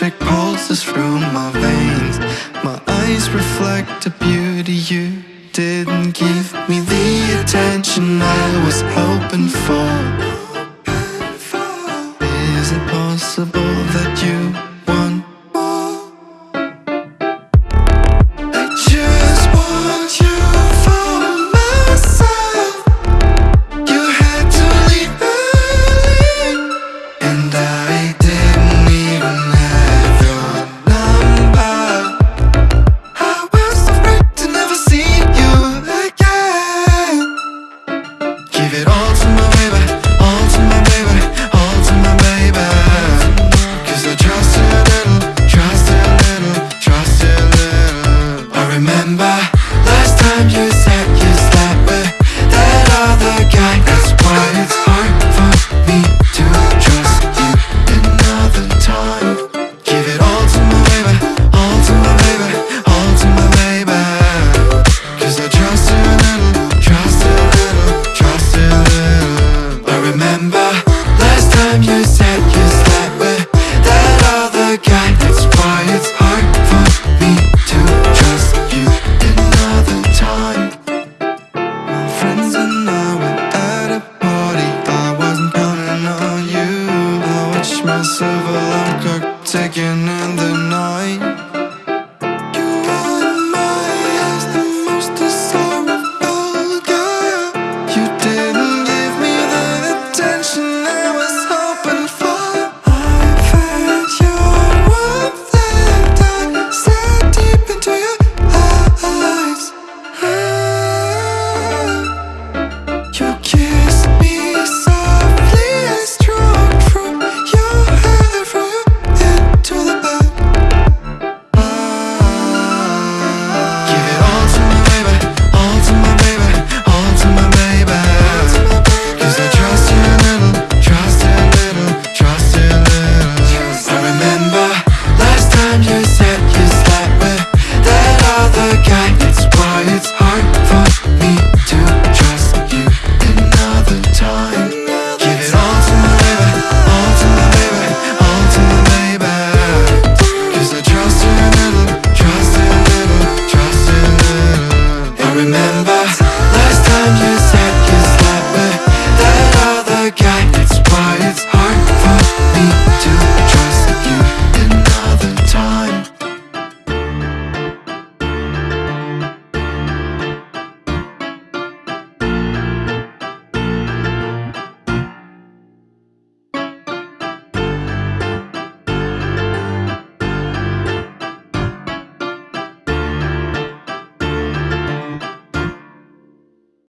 electric pulses through my veins. My eyes reflect the beauty you didn't give me. The attention I was hoping for. Is it possible? remember. take na na